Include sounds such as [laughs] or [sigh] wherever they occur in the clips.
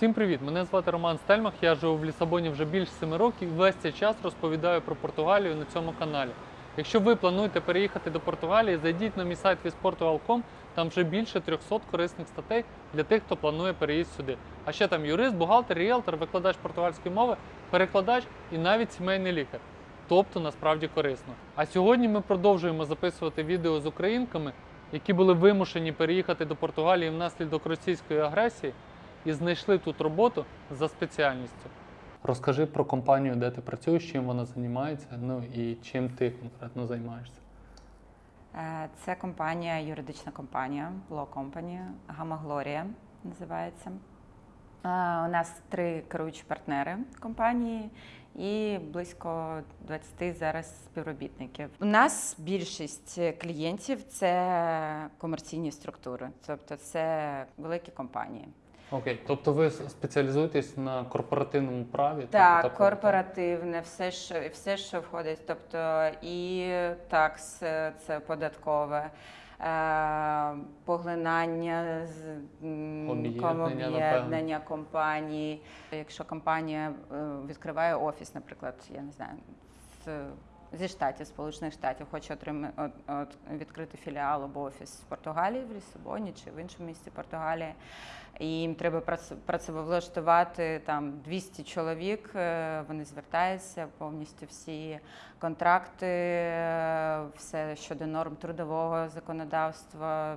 Всім привіт! Мене звати Роман Стельмах. Я живу в Лісабоні вже більше 7 років і весь цей час розповідаю про Португалію на цьому каналі. Якщо ви плануєте переїхати до Португалії, зайдіть на мій сайт visportugal.com, там вже більше 300 корисних статей для тих, хто планує переїзд сюди. А ще там юрист, бухгалтер, ріелтор, викладач португальської мови, перекладач і навіть сімейний лікар. Тобто насправді корисно. А сьогодні ми продовжуємо записувати відео з українками, які були вимушені переїхати до Португалії внаслідок російської агресії і знайшли тут роботу за спеціальністю. Розкажи про компанію, де ти працюєш, чим вона займається, ну і чим ти конкретно займаєшся. Е, Це компанія, юридична компанія, Law Company, Gamma Gloria називається. Е, У нас три керуючі партнери компанії і близько 20 зараз співробітників. У нас більшість клієнтів це комерційні структури, тобто це великі компанії. Окей, тобто ви спеціалізуєтесь на корпоративному праві? Так, тобто, корпоративне, все, що все, що входить, тобто і такс, це податкове. е, Поглинання Об'єднання, компаній. Якщо компанія е, відкриває офіс, наприклад, я не знаю, зі штатів, Сполучених Штатів, хоче отримати от, от, відкрити філіал або офіс в Португалії, в Лісабоні чи в іншому місті Португалії. І їм треба прац- працевлаштувати там 200 чоловік. е, Вони звертаються повністю всі контракти, е, все щодо норм трудового законодавства,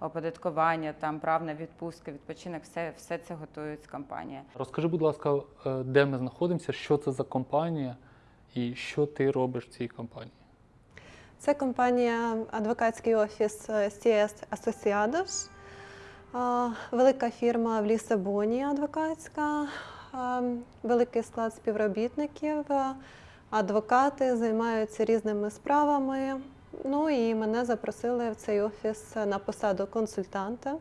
оподаткування, там прав на відпустки, відпочинок, все, все це готують компанія. Розкажи, будь ласка, е, де ми знаходимося, що це за компанія і що ти робиш в цій компанії? Це компанія адвокатський офіс CS Associados. Е, Велика фірма в Лісабоні адвокатська, великий склад співробітників. Адвокати займаються різними справами. Ну і мене запросили в цей офіс на посаду консультанта.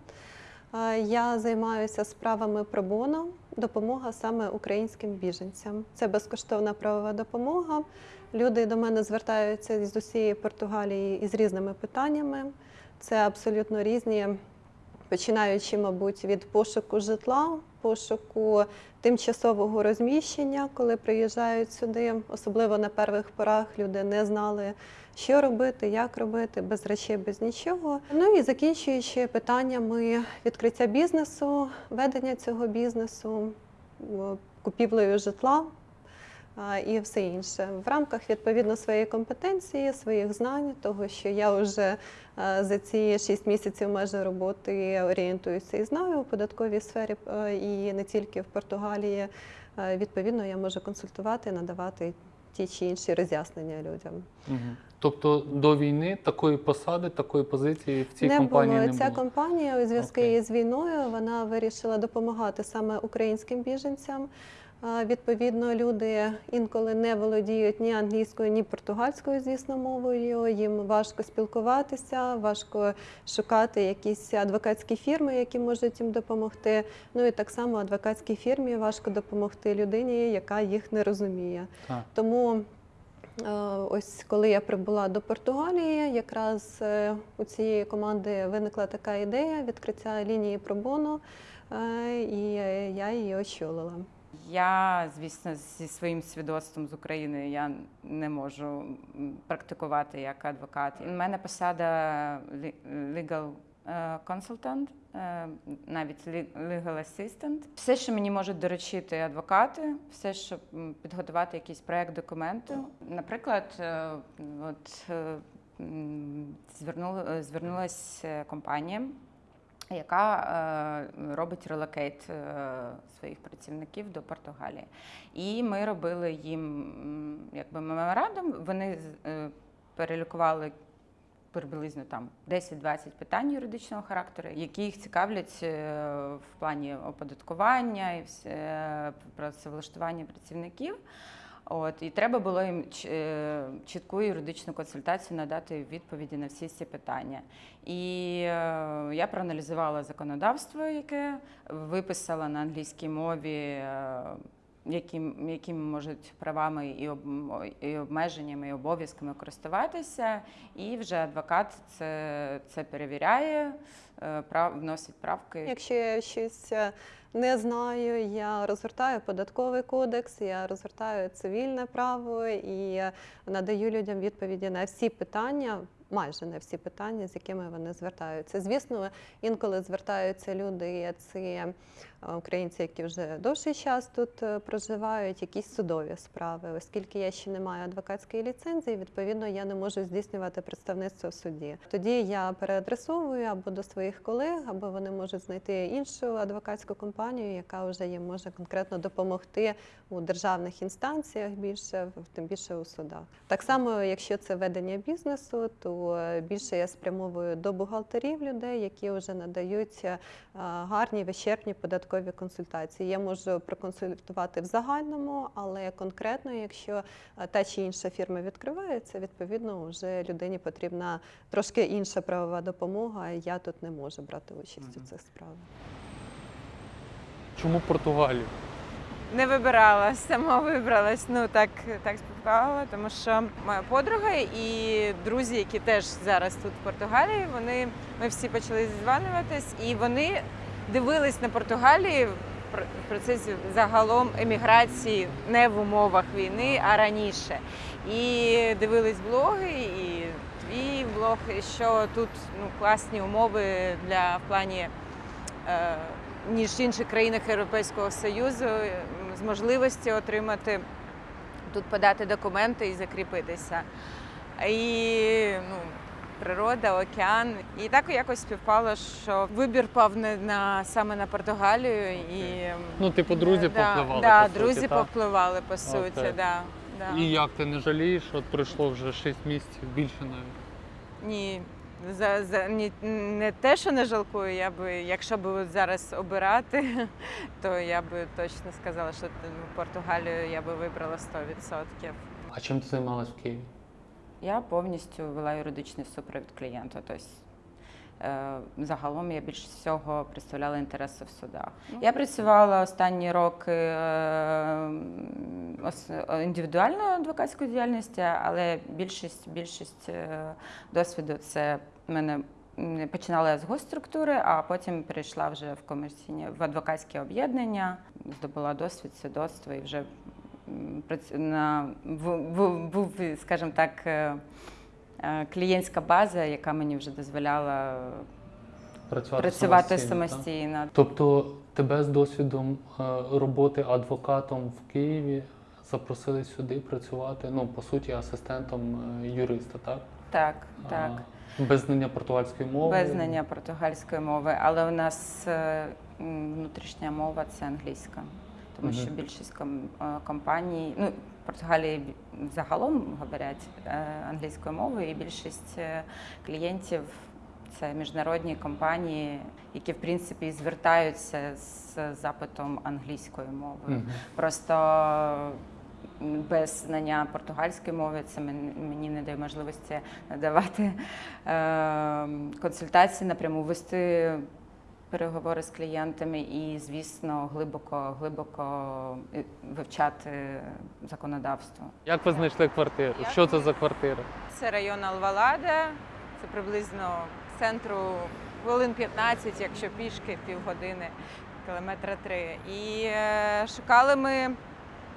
Я займаюся справами пробоно, допомога саме українським біженцям. Це безкоштовна правова допомога. Люди до мене звертаються з усієї Португалії із різними питаннями. Це абсолютно різні, починаючи, мабуть, від пошуку житла, пошуку тимчасового розміщення, коли приїжджають сюди. Особливо на перших порах люди не знали, що робити, як робити, без речей, без нічого. Ну і закінчуючи питаннями відкриття бізнесу, ведення цього бізнесу, купівлею житла і все інше. В рамках відповідно своєї компетенції, своїх знань, того, що я вже за ці 6 місяців майже роботи орієнтуюся і знаю у податковій сфері і не тільки в Португалії. Відповідно, я можу консультувати, надавати ті чи інші роз'яснення людям. Угу. Тобто до війни такої посади, такої позиції в цій не компанії було. не Ця компанія у зв'язку Окей. із війною вона вирішила допомагати саме українським біженцям. А, Відповідно, люди інколи не володіють ні англійською, ні португальською, звісно, мовою. Їм важко спілкуватися, важко шукати якісь адвокатські фірми, які можуть їм допомогти. Ну і так само адвокатській фірмі важко допомогти людині, яка їх не розуміє. Так. Тому е, ось коли я прибула до Португалії, якраз е, у цієї команди виникла така ідея відкриття лінії пробону, е, і я її очолила. Я, звісно, зі своїм свідоцтвом з України я не можу практикувати як адвокат. У мене посада legal е, consultant, е, навіть legal assistant. Все, що мені можуть доручити адвокати, все, щоб підготувати якийсь проект документу. Наприклад, е, от м, звернула, звернулась е, компанія яка е, робить relocate е, своїх працівників до Португалії. І ми робили їм якби меморандум. Вони е, перелікували приблизно там 10-20 питань юридичного характеру, які їх цікавлять в плані оподаткування і все, працевлаштування працівників. От і треба було їм е, чітку юридичну консультацію надати відповіді на всі ці питання. І е, я проаналізувала законодавство, яке виписала на англійській мові е, яким, можуть правами і, і обмеженнями, і обов'язками користуватися. І вже адвокат це, це перевіряє, е, прав, вносить правки. Якщо я щось е, не знаю, я розгортаю податковий кодекс, я розгортаю цивільне право і надаю людям відповіді на всі питання. Майже на всі питання, з якими вони звертаються. Звісно, інколи звертаються люди, це українці, які вже довший час тут е, проживають, якісь судові справи. Оскільки я ще не маю адвокатської ліцензії, відповідно я не можу здійснювати представництво в суді. Тоді я переадресовую або до своїх колег, або вони можуть знайти іншу адвокатську компанію, яка вже їм може конкретно допомогти у державних інстанціях більше, тим більше у судах. Так само, якщо це ведення бізнесу, то більше я спрямовую до бухгалтерів людей, які вже надають е, гарні вичерпні податкові консультації. Я можу проконсультувати в загальному, але конкретно, якщо е, та чи інша фірма відкривається, відповідно вже людині потрібна трошки інша правова допомога. і Я тут не можу брати участь у цих справах. Чому Португалію? Не вибирала, сама вибралась. Ну так, так співпало, тому що моя подруга і друзі, які теж зараз тут в Португалії, вони ми всі почали зізванюватись, і вони дивились на Португалії в пр- процесі загалом еміграції не в умовах війни, а раніше. І дивились блоги, і твій блог, і що тут ну, класні умови для в плані. Е, ніж в інших країнах Європейського Союзу з можливості отримати тут подати документи і закріпитися. І ну, природа, океан. І так якось співпало, що вибір пав не на саме на Португалію і Ну, типу, друзі да, повпливали. Да, по суті, друзі так? повпливали по суті. Окей. Да, да. І як ти не жалієш? От пройшло вже 6 місяців, більше навіть. Ні. За, за ні, не те, що не жалкую, я би, якщо б зараз обирати, [laughs] то я би точно сказала, що ну, Португалію я би вибрала 100%. А чим ти займалась в Києві? Я повністю вела юридичний супровід клієнта. Тобто, загалом я більше всього представляла інтереси в судах. Я працювала останні роки е, індивідуальною адвокатською діяльністю, але більшість, більшість е, досвіду це мене. Починала я з госструктури, а потім перейшла вже в комерційні в адвокатське об'єднання, здобула досвід, свідоцтво і вже на в- в- був, скажімо так, е, е, клієнтська база, яка мені вже дозволяла Працювати, працювати так? самостійно. Тобто тебе з досвідом е, роботи адвокатом в Києві запросили сюди працювати, ну, по суті, асистентом е, юриста, так? Так, так. Без знання португальської мови. Без знання португальської мови, але у нас е, внутрішня мова це англійська, тому що більшість е, компаній, ну в Португалії загалом говорять е, англійською мовою, і більшість е, клієнтів це міжнародні компанії, які в принципі звертаються з запитом англійською мовою. Мгм. Просто без знання португальської мови це мені не дає можливості надавати е, консультації напряму, вести переговори з клієнтами і, звісно, глибоко, глибоко е, вивчати законодавство. Як ви знайшли квартиру? Як Що це за квартира? Це район Алвалада, це приблизно центру хвилин 15, якщо пішки, півгодини, кілометра три. І е, шукали ми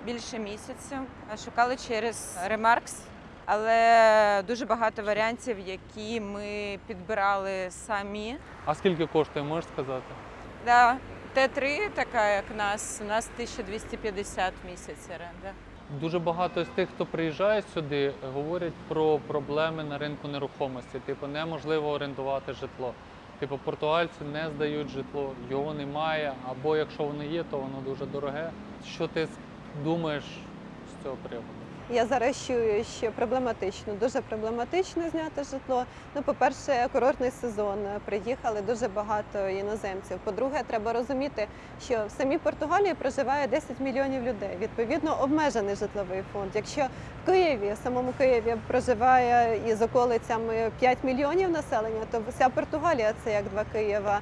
більше місяця. Шукали через Remarks, але дуже багато варіантів, які ми підбирали самі. А скільки коштує, можеш сказати? Да, Т3, така як нас, у нас 1250 місяць оренда. Дуже багато з тих, хто приїжджає сюди, говорять про проблеми на ринку нерухомості. Типу, неможливо орендувати житло. Типу, португальці не здають житло, його немає, або якщо воно є, то воно дуже дороге. Що ти думаєш з цього приводу? Я зараз чую, що проблематично, дуже проблематично зняти житло. Ну, по-перше, курортний сезон. Приїхали дуже багато іноземців. По-друге, треба розуміти, що в самій Португалії проживає 10 мільйонів людей. Відповідно, обмежений житловий фонд. Якщо в Києві, в самому Києві проживає із околицями 5 мільйонів населення, то вся Португалія це як два Києва.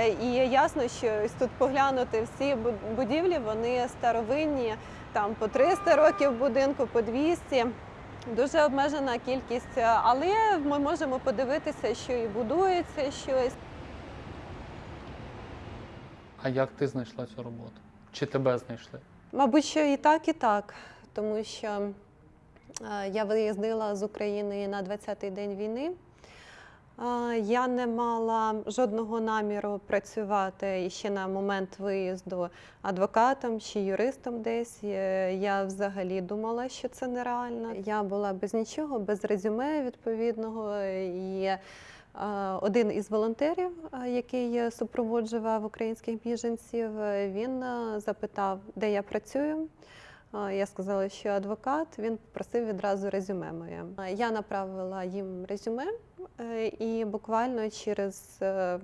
Е, І ясно, що тут поглянути всі бу- будівлі, вони старовинні, там по 300 років будинку, по 200. Дуже обмежена кількість, але ми можемо подивитися, що і будується щось. А як ти знайшла цю роботу? Чи тебе знайшли? Мабуть, що і так, і так, тому що е, я виїздила з України на 20-й день війни. Я не мала жодного наміру працювати ще на момент виїзду адвокатом чи юристом десь. Е, Я взагалі думала, що це нереально. Я була без нічого, без резюме відповідного. І е, один із волонтерів, е, який супроводжував українських біженців, він запитав, де я працюю. Я сказала, що адвокат. Він попросив відразу резюме моє. Я направила їм резюме, е, і буквально через е,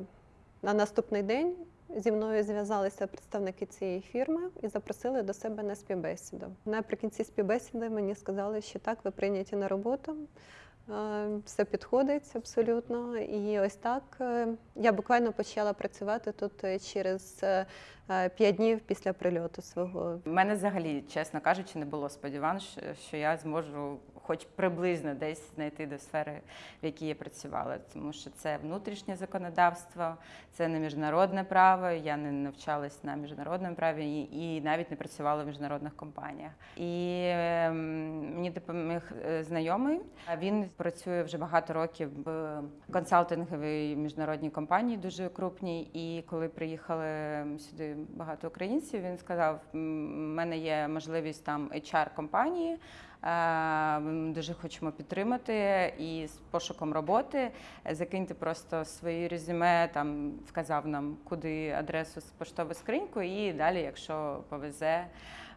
на наступний день зі мною зв'язалися представники цієї фірми і запросили до себе на співбесіду. Наприкінці співбесіди мені сказали, що так, ви прийняті на роботу. Е, Все підходить абсолютно. І ось так е, я буквально почала працювати тут е, через п'ять днів після прильоту свого. У мене взагалі, чесно кажучи, не було сподівань, що, я зможу хоч приблизно десь знайти до сфери, в якій я працювала. Тому що це внутрішнє законодавство, це не міжнародне право. Я не навчалась на міжнародному праві і, навіть не працювала в міжнародних компаніях. І ем, мені допоміг знайомий. Він працює вже багато років в консалтинговій міжнародній компанії, дуже крупній. І коли приїхали сюди багато українців, він сказав: «М, в мене є можливість там HR компанії. Е, Ми дуже хочемо підтримати і з пошуком роботи. Закиньте просто свої резюме, там вказав нам, куди адресу з поштову скриньку, і далі, якщо повезе.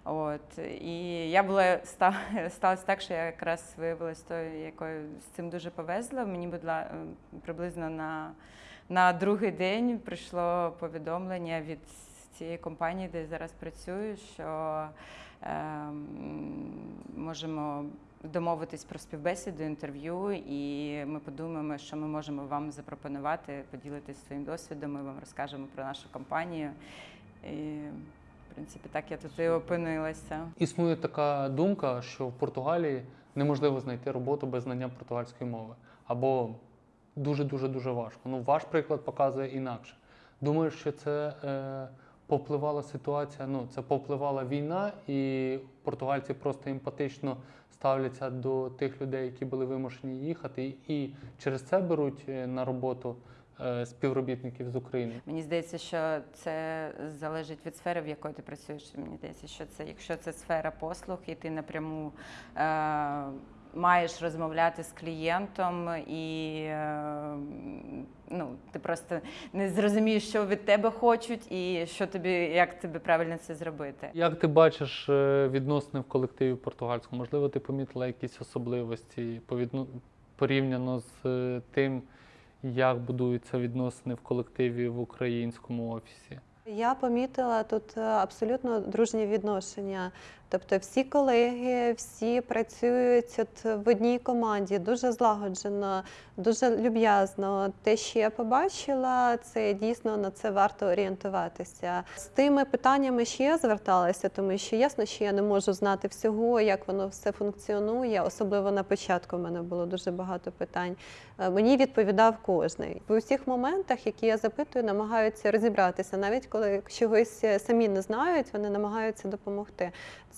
От і я була [laughs] сталося так, що я якраз виявилася тою, якою з цим дуже повезло. Мені будла приблизно на, на другий день прийшло повідомлення від цієї компанії, де я зараз працюю, що ем, можемо домовитись про співбесіду, інтерв'ю, і ми подумаємо, що ми можемо вам запропонувати, поділитися своїм досвідом. Ми вам розкажемо про нашу компанію. І, в принципі, так я тут і опинилася. Існує така думка, що в Португалії неможливо знайти роботу без знання португальської мови. Або дуже дуже дуже важко. Ну, ваш приклад показує інакше. Думаю, що це е, повпливала ситуація. Ну, це повпливала війна, і португальці просто емпатично ставляться до тих людей, які були вимушені їхати, і через це беруть е, на роботу е, співробітників з України. Мені здається, що це залежить від сфери, в якої ти працюєш. Мені здається, що це, якщо це сфера послуг, і ти напряму е, маєш розмовляти з клієнтом, і е, ну, ти просто не зрозумієш, що від тебе хочуть, і що тобі, як тобі правильно це зробити. Як ти бачиш е, відносини в колективі португальському? Можливо, ти помітила якісь особливості порівняно з е, тим, як будуються відносини в колективі в українському офісі? Я помітила тут абсолютно дружні відношення. Тобто всі колеги, всі працюють от в одній команді, дуже злагоджено, дуже люб'язно. Те, що я побачила, це дійсно на це варто орієнтуватися. З тими питаннями, що я зверталася, тому що ясно, що я не можу знати всього, як воно все функціонує. Особливо на початку в мене було дуже багато питань. Е, Мені відповідав кожний. В усіх моментах, які я запитую, намагаються розібратися, навіть коли чогось е, самі не знають, вони намагаються допомогти.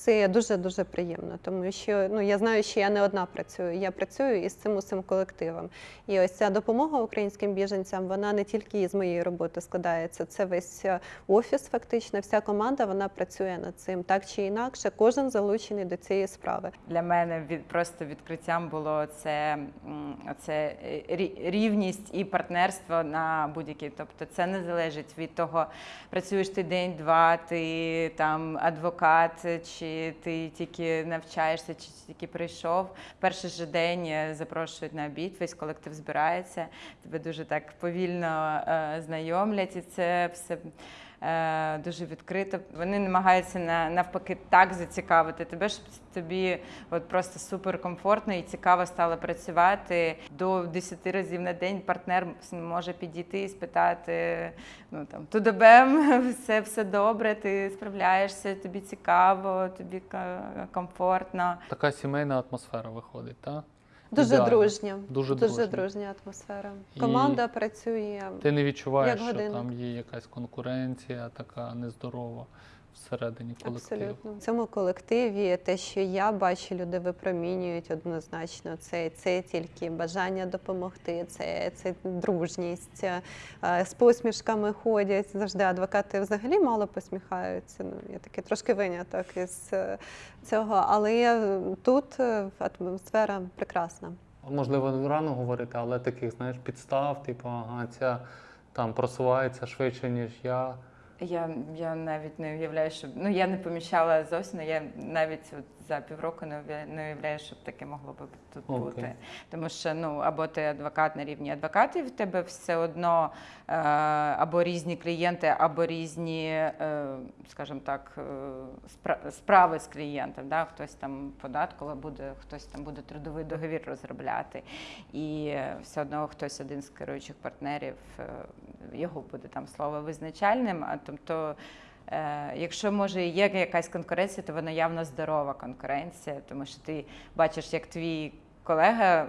Це дуже дуже приємно, тому що ну я знаю, що я не одна працюю. Я працюю із цим усім колективом. І ось ця допомога українським біженцям, вона не тільки із моєї роботи складається. Це весь е, офіс, фактично, вся команда вона працює над цим так чи інакше. Кожен залучений до цієї справи. Для мене від просто відкриттям було це, це рівність і партнерство на будь-якій. Тобто це не залежить від того, працюєш ти день-два, ти там адвокат чи ти тільки навчаєшся, чи тільки прийшов. Перший же день е, запрошують на обід, весь колектив збирається, тебе дуже так повільно е, знайомлять, і це все. Е, Дуже відкрито. Вони намагаються на навпаки так зацікавити тебе, щоб тобі от просто супер комфортно і цікаво стало працювати. До 10 разів на день партнер може підійти і спитати: ну там тудебем, [laughs] все, все добре, ти справляєшся, тобі цікаво, тобі комфортно. Така сімейна атмосфера виходить, так? Дуже Ідеально. дружня. Дуже Дуже дружня. атмосфера. атмосфера. І- Команда працює. Ти не відчуваєш, Як що годинник. там є якась конкуренція така нездорова всередині колективу. Абсолютно. В цьому колективі те, що я бачу, люди випромінюють однозначно. Це, це тільки бажання допомогти, це, це дружність. Е, З посмішками ходять. Завжди адвокати взагалі мало посміхаються. Ну, я такий трошки виняток із е, цього. Але тут е, атмосфера прекрасна. Можливо, рано говорити, але таких, знаєш, підстав, типу, ага, ця там просувається швидше, ніж я. Я, я навіть не уявляю, що ну я не помічала зовсім. Я навіть от за півроку не уявляю, не уявляю, що таке могло би тут Окей. бути. Тому що ну або ти адвокат на рівні адвокатів, в тебе все одно е, або різні клієнти, або різні, е, скажімо так, е, справи з клієнтом. Да? Хтось там податково буде, хтось там буде трудовий договір розробляти, і все одно хтось один з керуючих партнерів його буде там слово визначальним. А тобто. Е, Якщо може є якась конкуренція, то вона явно здорова конкуренція, тому що ти бачиш, як твій колега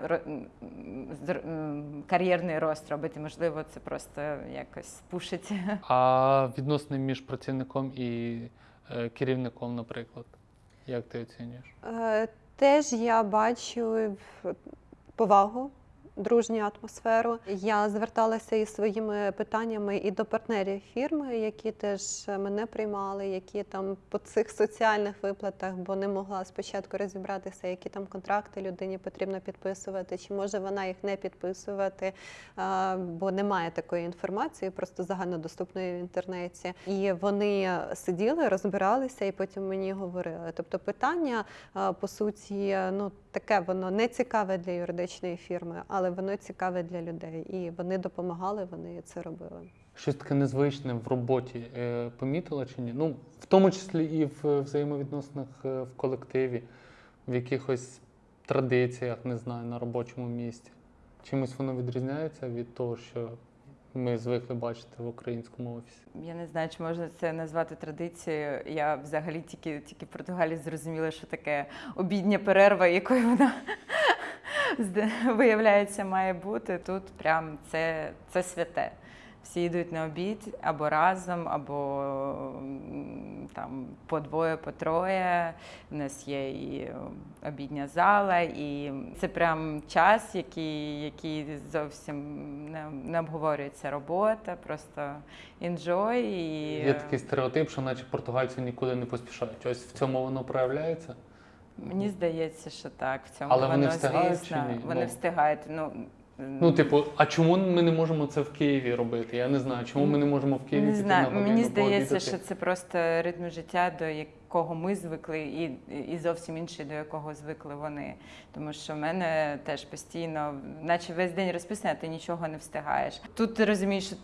кар'єрний рост робить, і, можливо, це просто якось пушить. [laughs] А відносини між працівником і е, керівником, наприклад, як ти оцінюєш? Е, Теж я бачу повагу, дружню атмосферу. Я зверталася із своїми питаннями і до партнерів фірми, які теж мене приймали, які там по цих соціальних виплатах, бо не могла спочатку розібратися, які там контракти людині потрібно підписувати, чи може вона їх не підписувати, бо немає такої інформації, просто загальнодоступної в інтернеті. І вони сиділи, розбиралися і потім мені говорили. Тобто питання по суті, ну таке воно не цікаве для юридичної фірми, але воно цікаве для людей. І вони допомагали, вони це робили. Щось таке незвичне в роботі е, помітила чи ні? Ну, в тому числі і в взаємовідносинах е, в колективі, в якихось традиціях, не знаю, на робочому місці. Чимось воно відрізняється від того, що ми звикли бачити в українському офісі. Я не знаю, чи можна це назвати традицією. Я взагалі тільки, тільки в Португалії зрозуміла, що таке обідня перерва, якою вона [laughs] виявляється має бути. Тут прям це, це святе. Всі йдуть на обід або разом, або там по двоє, по троє. У нас є і е, обідня зала, і це прям час, який, який зовсім не, не обговорюється робота, просто enjoy. І... Є такий стереотип, що наче португальці нікуди не поспішають. Ось в цьому воно проявляється. Мені здається, що так. В цьому Але вони воно, встигають звісно, чи ні? Вони Ну. встигають. Ну, Ну, типу, а чому ми не можемо це в Києві робити? Я не знаю, чому ми не можемо в Києві не знаю. на годину Мені здається, що це просто ритм життя, до якого ми звикли, і, і зовсім інший, до якого звикли вони. Тому що в мене теж постійно, наче весь день розписано, а ти нічого не встигаєш. Тут ти розумієш, що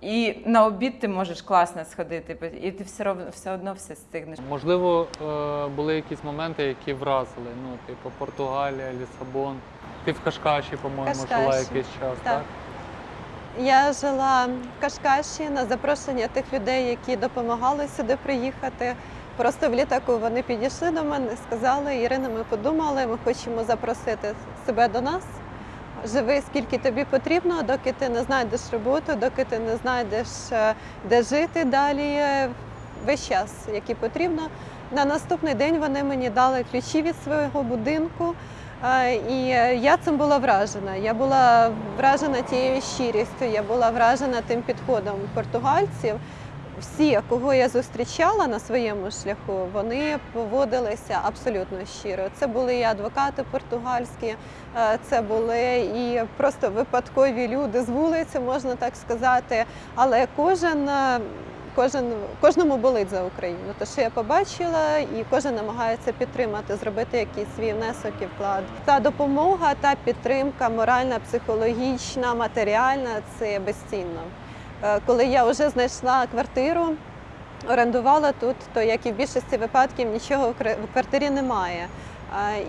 і на обід ти можеш класно сходити, і ти все одно все одно все стигнеш. Можливо, е, були якісь моменти, які вразили. Ну, типу, Португалія, Лісабон. Ти в Кашкаші, по-моєму, жила якийсь час, так. так? Я жила в Кашкаші на запрошення тих людей, які допомагали сюди приїхати. Просто в літаку вони підійшли до мене сказали: Ірина, ми подумали, ми хочемо запросити себе до нас. Живи скільки тобі потрібно, доки ти не знайдеш роботу, доки ти не знайдеш е, де жити далі. е, Весь час, який потрібно. На наступний день вони мені дали ключі від свого будинку. І е, я цим була вражена. Я була вражена тією щирістю, я була вражена тим підходом португальців. Всі, кого я зустрічала на своєму шляху, вони поводилися абсолютно щиро. Це були і адвокати португальські, е, це були і просто випадкові люди з вулиці, можна так сказати. Але кожен, е, кожен кожному болить за Україну. Те, що я побачила, і кожен намагається підтримати, зробити якийсь свій внесок і вклад. Та допомога, та підтримка, моральна, психологічна, матеріальна це безцінно. Е, Коли я вже знайшла квартиру, орендувала тут, то як і в більшості випадків нічого в квартирі немає.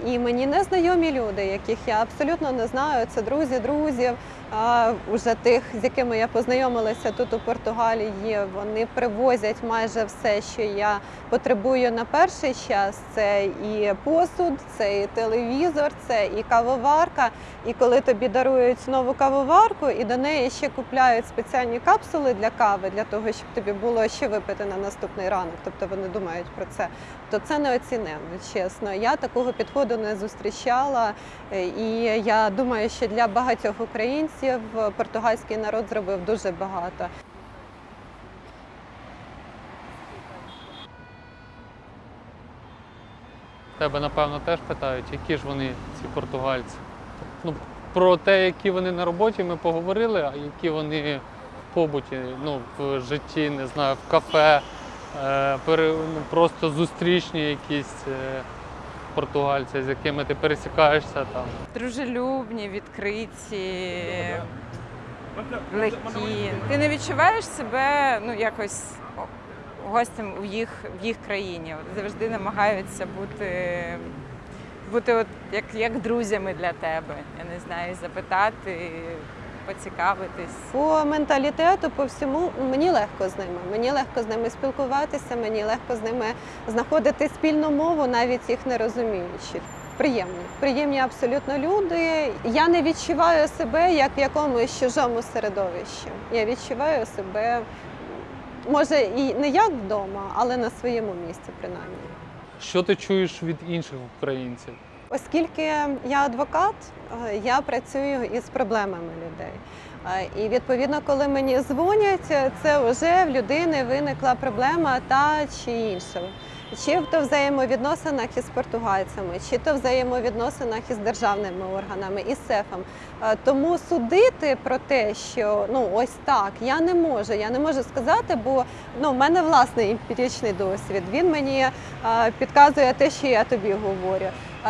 І мені незнайомі люди, яких я абсолютно не знаю. Це друзі, друзів, а, уже тих, з якими я познайомилася тут у Португалії. Вони привозять майже все, що я потребую на перший час. Це і посуд, це і телевізор, це і кавоварка. І коли тобі дарують нову кавоварку, і до неї ще купляють спеціальні капсули для кави, для того, щоб тобі було що випити на наступний ранок. Тобто вони думають про це. То це неоціненно, чесно. Я такого підходу не зустрічала. Е, І я думаю, що для багатьох українців португальський народ зробив дуже багато. Тебе, напевно, теж питають, які ж вони, ці португальці. Ну, про те, які вони на роботі, ми поговорили, а які вони в побуті, ну, в житті, не знаю, в кафе, просто зустрічні якісь е, португальці, з якими ти пересікаєшся там. Дружелюбні, відкриті, легкі. Ти не відчуваєш себе ну, якось гостем в їх, в їх країні. Завжди намагаються бути, бути от як, як друзями для тебе. Я не знаю, запитати, поцікавитись. По менталітету, по всьому мені легко з ними. Мені легко з ними спілкуватися, мені легко з ними знаходити спільну мову, навіть їх не розуміючи. Приємні, приємні абсолютно люди. Я не відчуваю себе як в якомусь чужому середовищі. Я відчуваю себе, може, і не як вдома, але на своєму місці, принаймні. Що ти чуєш від інших українців? Оскільки я адвокат, е, я працюю із проблемами людей. Е, І відповідно, коли мені дзвонять, це вже в людини виникла проблема та чи інша. Чи то взаємовідносинах із португальцями, чи то взаємовідносинах із державними органами, із СЕФом. Е, Тому судити про те, що ну ось так, я не можу. Я не можу сказати, бо ну, в мене власний емпіричний досвід. Він мені підказує те, що я тобі говорю.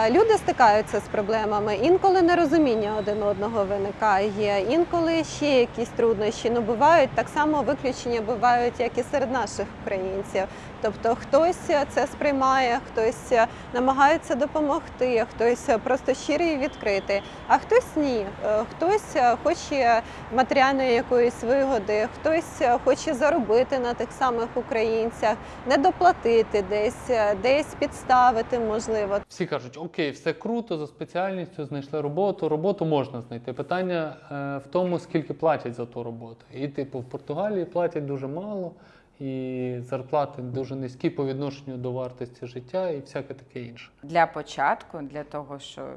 Люди стикаються з проблемами. Інколи нерозуміння один одного виникає, інколи ще якісь труднощі. Ну бувають так само виключення бувають, як і серед наших українців. Тобто хтось це сприймає, хтось намагається допомогти, хтось просто щирий і відкритий, а хтось ні. Е, Хтось хоче матеріальної якоїсь вигоди, хтось хоче заробити на тих самих українцях, не доплатити десь, десь підставити, можливо. Всі кажуть, окей, все круто, за спеціальністю знайшли роботу. Роботу можна знайти. Питання е, в тому, скільки платять за ту роботу. І, типу, в Португалії платять дуже мало, і зарплати дуже низькі по відношенню до вартості життя і всяке таке інше. Для початку, для того, що,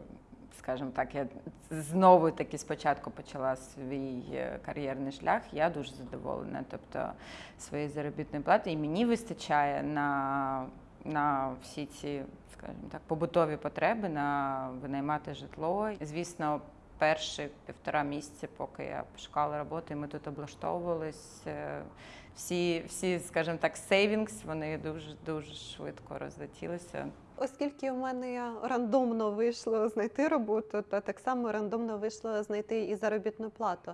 скажімо так, я знову таки спочатку почала свій е, кар'єрний шлях, я дуже задоволена. Тобто своєї заробітної плати, і мені вистачає на, на всі ці, скажімо так, побутові потреби, на винаймати житло. Звісно, перші півтора місяці, поки я шукала роботу, і ми тут облаштовувались. е, Всі, всі, скажімо так, сейвінгс, вони дуже дуже швидко розлетілися. Оскільки в мене рандомно вийшло знайти роботу, то так само рандомно вийшло знайти і заробітну плату.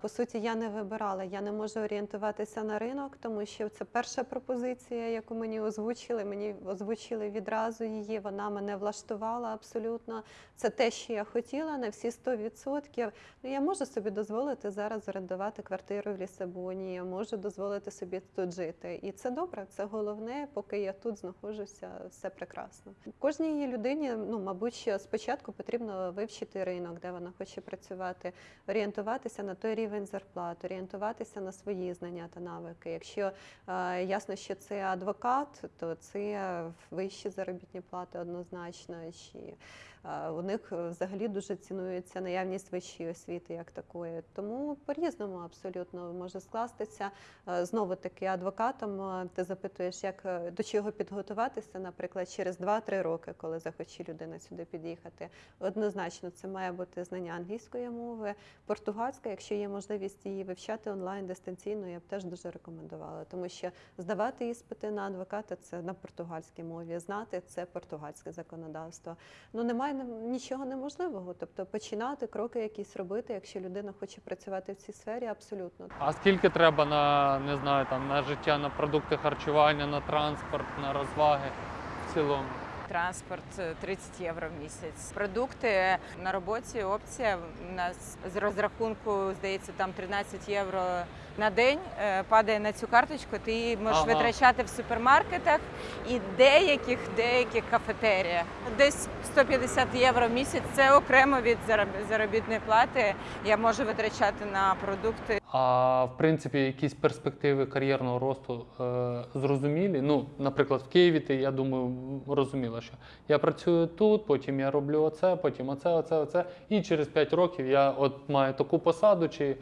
По суті, я не вибирала, я не можу орієнтуватися на ринок, тому що це перша пропозиція, яку мені озвучили. Мені озвучили відразу її. Вона мене влаштувала абсолютно. Це те, що я хотіла на всі 100%. Ну, я можу собі дозволити зараз орендувати квартиру в Лісабоні. Я можу дозволити собі тут жити. І це добре, це головне, поки я тут знаходжуся, все прекрасно. Кожній людині, ну мабуть, спочатку потрібно вивчити ринок, де вона хоче працювати, орієнтуватися на той рівень зарплат, орієнтуватися на свої знання та навики. Якщо е, ясно, що це адвокат, то це вищі заробітні плати однозначно. Чи у них е, взагалі дуже цінується наявність вищої освіти як такої. Тому по-різному абсолютно може скластися. Е, Знову таки, адвокатом е, ти запитуєш, як до чого підготуватися, наприклад, через 2-3 роки, коли захоче людина сюди під'їхати. Однозначно, це має бути знання англійської мови, португальська, якщо є можливість її вивчати онлайн дистанційно, я б теж дуже рекомендувала, тому що здавати іспити на адвоката це на португальській мові, знати це португальське законодавство. Ну немає нем- нічого неможливого. Тобто починати кроки якісь робити, якщо людина хоче працювати в цій сфері, абсолютно. А скільки треба на не знаю, там на життя, на продукти харчування, на транспорт, на розваги в цілому? Транспорт е, 30 євро в місяць. Продукти на роботі опція. У нас з розрахунку здається там 13 євро на день е, падає на цю карточку. Ти її можеш Ага. витрачати в супермаркетах і деяких деяких кафетеріях. Десь 150 євро в місяць. Це окремо від зароб- заробітної плати. Я можу витрачати на продукти. А в принципі, якісь перспективи кар'єрного росту е, зрозумілі. Ну, наприклад, в Києві ти, я думаю, розуміла, що я працюю тут, потім я роблю оце, потім оце, оце, оце. І через 5 років я от маю таку посаду чи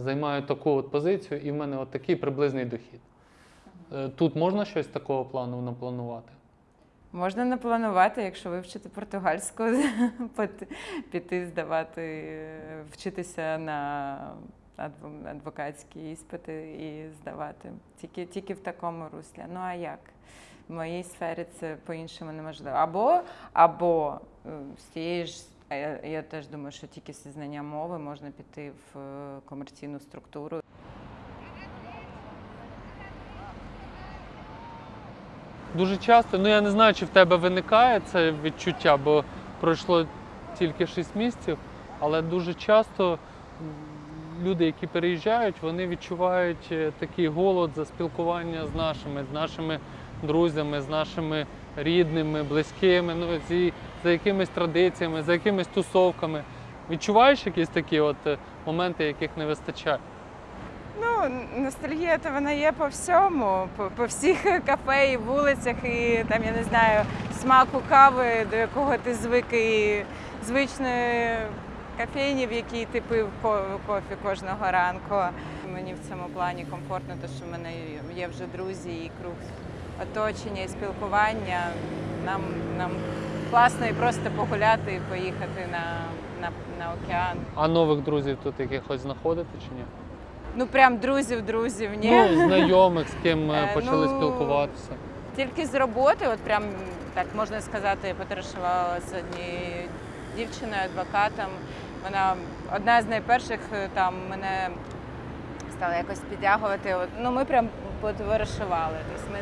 займаю таку от позицію, і в мене от такий приблизний дохід. Е, тут можна щось такого плану напланувати? Можна не планувати, якщо вивчити португальську, [laughs] піти здавати, е, вчитися на адво- адвокатські іспити і здавати. Тільки, тільки в такому руслі. Ну а як? В моїй сфері це по-іншому неможливо. Або, або е, з тієї ж. Я, теж думаю, що тільки зі знання мови можна піти в е, комерційну структуру. Дуже часто, ну я не знаю, чи в тебе виникає це відчуття, бо пройшло тільки 6 місяців, але дуже часто люди, які переїжджають, вони відчувають е, такий голод за спілкування з нашими, з нашими друзями, з нашими рідними, близькими, ну зі, за якимись традиціями, за якимись тусовками. Відчуваєш якісь такі от е, моменти, яких не вистачає? Ну, ностальгія то вона є по всьому, по, по всіх [laughs] кафе і вулицях, і там, я не знаю, смаку кави, до якого ти звик, і звичної кофейні, в якій ти пив ко- кофі кожного ранку. Мені в цьому плані комфортно, тому що в мене є вже друзі і круг оточення і спілкування. Нам, нам класно і просто погуляти і поїхати на, на, на океан. А нових друзів тут якихось знаходити чи ні? Ну прям друзів, друзів, ні. Ну, знайомих, з ким е, почали ну, спілкуватися. Тільки з роботи, от прям так можна сказати, я потоваришувала з однією дівчиною, адвокатом. Вона одна з найперших е, там мене стала якось підтягувати. От, ну ми прям потоваришували. Тобто ми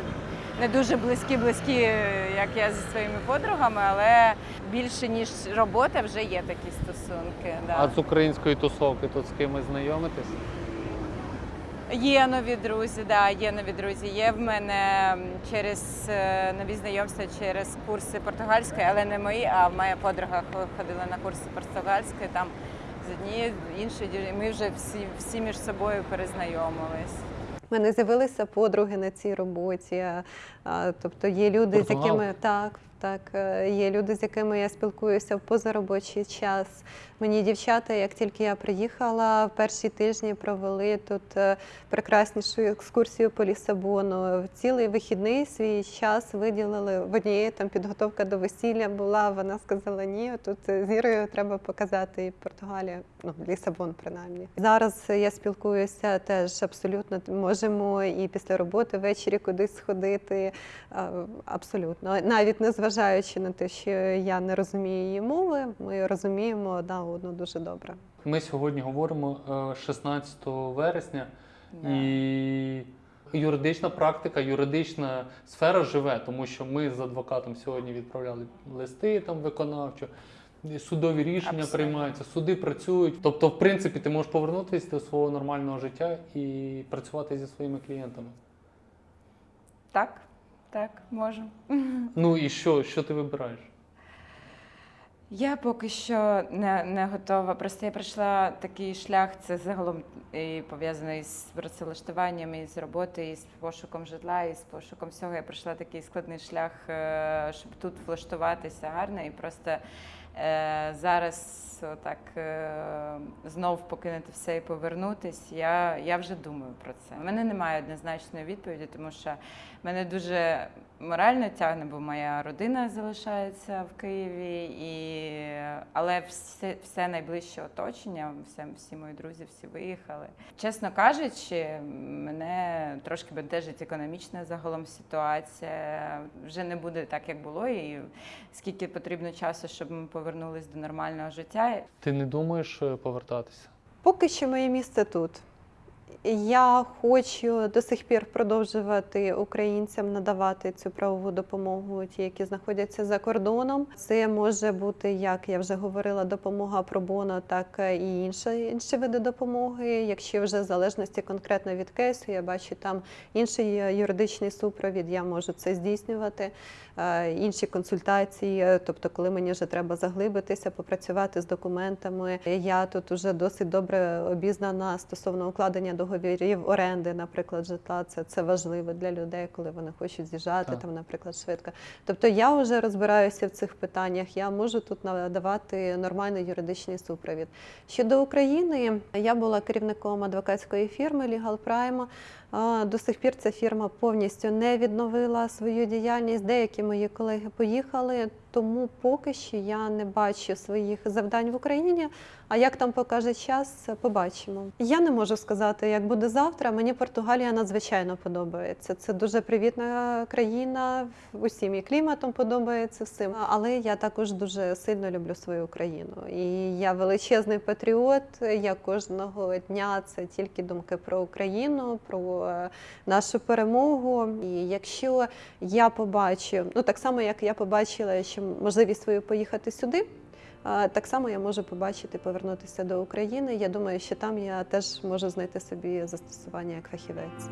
не дуже близькі, близькі, е, як я зі своїми подругами, але більше ніж робота вже є такі стосунки. Да. А з української тусовки тут з кимось знайомитись? Є нові друзі, да, є нові друзі. Є в мене через е, нові знайомства через курси португальської, але не мої, а моя подруга ходила на курси португальської. Там з однією іншою. Ми вже всі, всі між собою перезнайомились. У мене з'явилися подруги на цій роботі. Тобто є люди, з якими так, так, е, є люди, з якими я спілкуюся в позаробочий час. Мені дівчата, як тільки я приїхала, в перші тижні провели тут е, прекраснішу екскурсію по Лісабону. Цілий вихідний свій час виділили в однієї там підготовка до весілля була. Вона сказала, ні, тут з Ірою треба показати і Португалія, ну Лісабон принаймні. Зараз я спілкуюся теж абсолютно можемо і після роботи ввечері кудись сходити. е, Абсолютно, навіть не зважаючи на те, що я не розумію її мови, ми розуміємо одна одну дуже добре. Ми сьогодні говоримо е, 16 вересня, Да. і юридична практика, юридична сфера живе, тому що ми з адвокатом сьогодні відправляли листи там виконавчо. Судові рішення Абсолютно. приймаються, суди працюють. Тобто, в принципі, ти можеш повернутися до свого нормального життя і працювати зі своїми клієнтами. Так, так, можу. Ну і що, що ти вибираєш? Я поки що не, не готова. Просто я пройшла такий шлях, це загалом і пов'язаний з працевлаштуванням, і з роботи, і з пошуком житла, і з пошуком всього. Я пройшла такий складний шлях, е, щоб тут влаштуватися гарно. І просто е, зараз отак е, знов покинути все і повернутись. Я, я вже думаю про це. У мене немає однозначної відповіді, тому що мене дуже морально тягне, бо моя родина залишається в Києві, і... але все, все найближче оточення, все, всі мої друзі, всі виїхали. Чесно кажучи, мене трошки бентежить економічна загалом ситуація. Вже не буде так, як було, і скільки потрібно часу, щоб ми повернулись до нормального життя. Ти не думаєш е, повертатися? Поки що моє місце тут. Я хочу до сих пір продовжувати українцям надавати цю правову допомогу, ті, які знаходяться за кордоном. Це може бути, як я вже говорила, допомога пробоно, так і інші, інші види допомоги. Якщо вже в залежності конкретно від кейсу, я бачу там інший юридичний супровід, я можу це здійснювати. Е, Інші консультації, тобто, коли мені вже треба заглибитися, попрацювати з документами. Я тут вже досить добре обізнана стосовно укладення договірів оренди, наприклад, житла. Це, це важливо для людей, коли вони хочуть з'їжджати Так. там, наприклад, швидко. Тобто я вже розбираюся в цих питаннях. Я можу тут надавати нормальний юридичний супровід. Щодо України, я була керівником адвокатської фірми Legal Prime. До сих пір ця фірма повністю не відновила свою діяльність. Деякі мої колеги поїхали, тому поки що я не бачу своїх завдань в Україні. А як там покаже час, побачимо. Я не можу сказати, як буде завтра. Мені Португалія надзвичайно подобається. Це дуже привітна країна, усім і кліматом подобається всім. Але я також дуже сильно люблю свою країну. І я величезний патріот. Я кожного дня це тільки думки про Україну, про нашу перемогу. І якщо я побачу, ну так само як я побачила, що можливість свою поїхати сюди. Так само я можу побачити повернутися до України. Я думаю, що там я теж можу знайти собі застосування як фахівець.